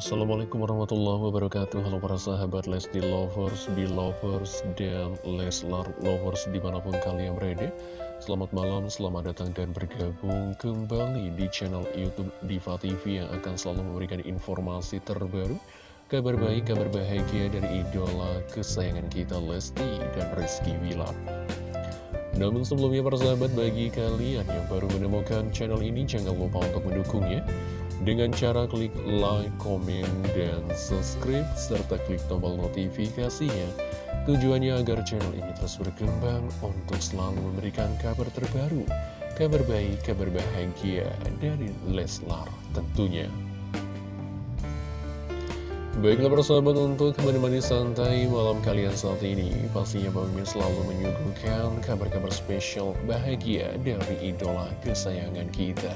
Assalamualaikum warahmatullahi wabarakatuh. Halo para sahabat Lesti Lovers, Belovers, dan Leslar Lovers di mana pun kalian berada. Selamat malam, selamat datang dan bergabung kembali di channel Youtube Diva TV Yang akan selalu memberikan informasi terbaru Kabar baik, kabar bahagia dari idola kesayangan kita Lesti dan Rizky Wilar namun sebelumnya para sahabat bagi kalian yang baru menemukan channel ini jangan lupa untuk mendukungnya dengan cara klik like, komen, dan subscribe, serta klik tombol notifikasinya. Tujuannya agar channel ini terus berkembang untuk selalu memberikan kabar terbaru, kabar baik, kabar bahagia dari Leslar tentunya. Baiklah persahabat untuk menemani santai malam kalian saat ini Pastinya Bang selalu menyuguhkan kabar-kabar spesial bahagia dari idola kesayangan kita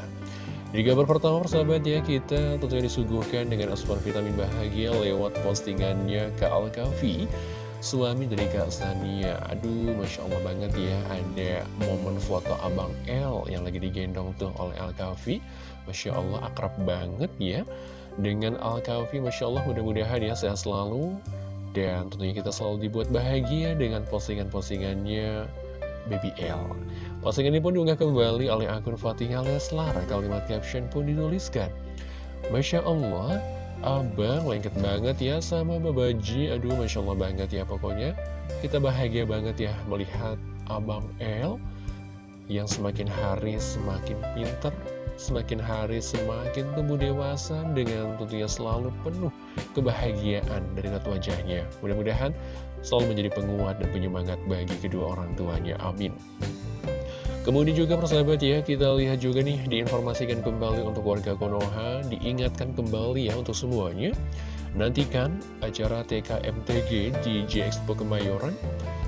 di kabar pertama persahabat ya, kita tentunya disuguhkan dengan asupan vitamin bahagia lewat postingannya Kak Alkafi Suami dari Kak Sania. Aduh, Masya Allah banget ya Ada momen foto Abang L yang lagi digendong tuh oleh Alkafi Masya Allah akrab banget ya. Dengan Alkafi, Masya Allah mudah-mudahan ya sehat selalu. Dan tentunya kita selalu dibuat bahagia dengan postingan-postingannya BBL. Postingan ini pun diunggah kembali oleh akun Fatihah Leslar. Kalimat caption pun dituliskan. Masya Allah, abang lengket banget ya sama Babaji. Aduh, Masya Allah banget ya pokoknya. Kita bahagia banget ya melihat abang L yang semakin hari semakin pinter, semakin hari semakin tumbuh dewasa dengan tentunya selalu penuh kebahagiaan dari wajahnya. Mudah-mudahan selalu menjadi penguat dan penyemangat bagi kedua orang tuanya. Amin. Kemudian juga persahabat ya, kita lihat juga nih diinformasikan kembali untuk warga Konoha, diingatkan kembali ya untuk semuanya. Nantikan acara TKMTG di J-Expo Kemayoran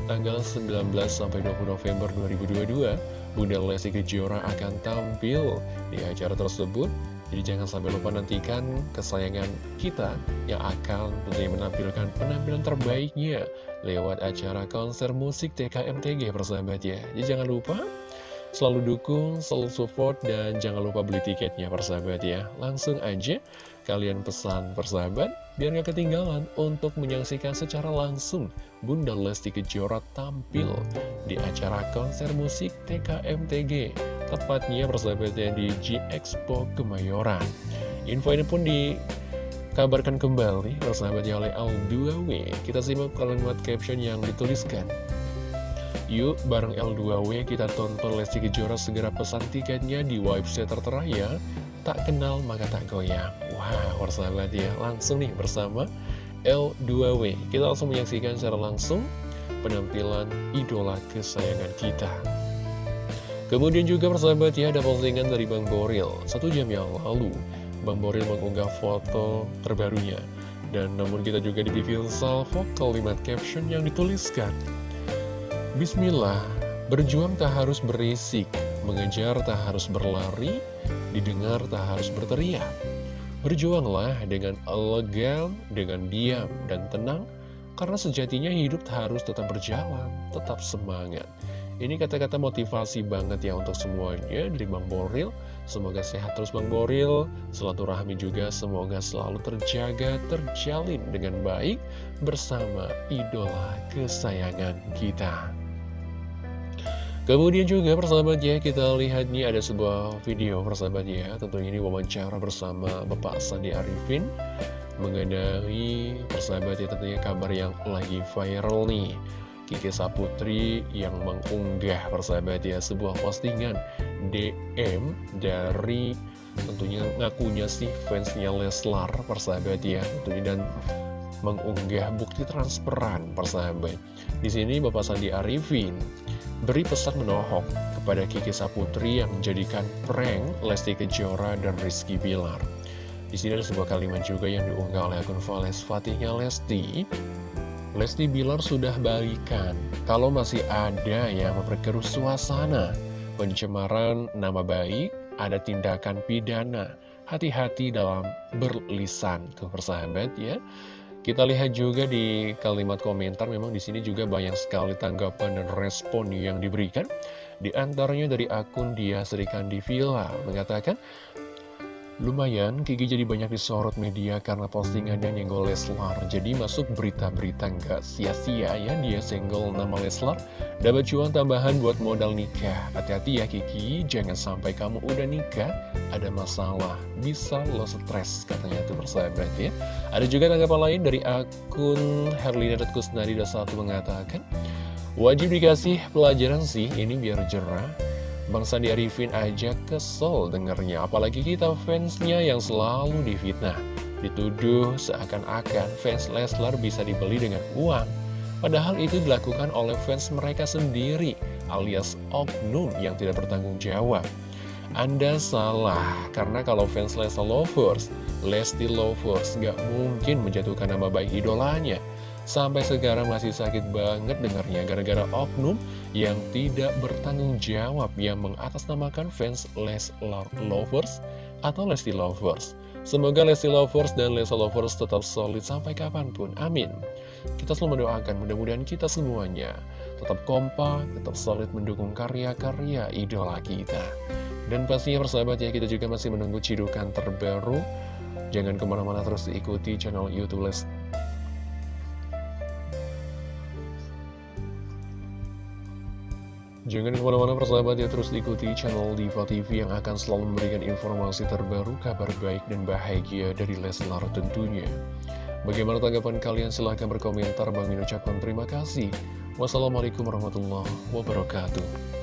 tanggal 19 sampai 20 November 2022. Bunda Lesti Kejora akan tampil di acara tersebut jadi jangan sampai lupa nantikan kesayangan kita yang akan tentunya menampilkan penampilan terbaiknya lewat acara konser musik TKMTG persahabat ya. Jadi jangan lupa selalu dukung, selalu support, dan jangan lupa beli tiketnya persahabat ya. Langsung aja kalian pesan persahabat biar gak ketinggalan untuk menyaksikan secara langsung Bunda Lesti Kejora tampil di acara konser musik TKMTG tepatnya persahabatnya di G-Expo Kemayoran. Info ini pun dikabarkan kembali persahabatnya oleh L2W. Kita simak kalimat caption yang dituliskan. Yuk, bareng L2W kita tonton Lesti Kejora segera pesan tiketnya di website tertera ya. Tak kenal maka tak goyang. Wah, persahabat ya, langsung nih bersama L2W. Kita langsung menyaksikan secara langsung penampilan idola kesayangan kita. Kemudian juga persahabat ya ada postingan dari Bang Boril Satu jam yang lalu Bang Boril mengunggah foto terbarunya Dan namun kita juga diberi salvo kalimat caption yang dituliskan Bismillah Berjuang tak harus berisik Mengejar tak harus berlari Didengar tak harus berteriak Berjuanglah dengan elegan, dengan diam dan tenang Karena sejatinya hidup harus tetap berjalan, tetap semangat ini kata-kata motivasi banget ya untuk semuanya dari Bang Boril. Semoga sehat terus Bang Boril, rahmi juga semoga selalu terjaga, terjalin dengan baik bersama idola kesayangan kita. Kemudian juga persahabat ya, kita lihat nih ada sebuah video persahabat ya, tentunya ini wawancara bersama Bapak Sandi Arifin mengenai persahabat ya tentunya kabar yang lagi viral nih. Kiki Saputri yang mengunggah persahabat ya sebuah postingan DM dari tentunya ngakunya sih fansnya Leslar persahabat ya tentunya dan mengunggah bukti transferan persahabat. Di sini Bapak Sandi Arifin beri pesan menohok kepada Kiki Saputri yang menjadikan prank Lesti Kejora dan Rizky Bilar. Di sini ada sebuah kalimat juga yang diunggah oleh akun Vales Fatihnya Lesti Lesti Bilar sudah balikan. Kalau masih ada yang memperkeruh suasana, pencemaran nama baik, ada tindakan pidana. Hati-hati dalam berlisan, tuh persahabat ya. Kita lihat juga di kalimat komentar, memang di sini juga banyak sekali tanggapan dan respon yang diberikan. Di antaranya dari akun dia Serikandi Villa mengatakan, Lumayan, Kiki jadi banyak disorot media karena postingan yang nyenggol Leslar. Jadi masuk berita-berita nggak sia-sia ya dia senggol nama Leslar. Dapat cuan tambahan buat modal nikah. Hati-hati ya Kiki, jangan sampai kamu udah nikah, ada masalah. Bisa lo stres katanya tuh persahabat ya. Ada juga tanggapan lain dari akun Herlina.kusnadi21 mengatakan, Wajib dikasih pelajaran sih, ini biar jerah Bang Sandi Arifin aja kesel dengernya, apalagi kita fansnya yang selalu difitnah. Dituduh seakan-akan fans Leslar bisa dibeli dengan uang. Padahal itu dilakukan oleh fans mereka sendiri, alias oknum yang tidak bertanggung jawab. Anda salah, karena kalau fans Leslar Lovers, Lesti Lovers gak mungkin menjatuhkan nama baik idolanya. Sampai sekarang masih sakit banget dengarnya gara-gara oknum yang tidak bertanggung jawab yang mengatasnamakan fans Leslar Lovers atau Lesti Lovers. Semoga Lesti Lovers dan Lesti Lovers tetap solid sampai kapan pun. Amin. Kita selalu mendoakan mudah-mudahan kita semuanya tetap kompak, tetap solid mendukung karya-karya idola kita. Dan pastinya persahabat ya, kita juga masih menunggu cidukan terbaru. Jangan ke mana-mana terus diikuti channel Youtube Lesti Jangan ke mana-mana persahabat ya terus ikuti channel Diva TV yang akan selalu memberikan informasi terbaru, kabar baik dan bahagia dari Leslar tentunya. Bagaimana tanggapan kalian? Silahkan berkomentar. Bang Min ucapkan terima kasih. Wassalamualaikum warahmatullahi wabarakatuh.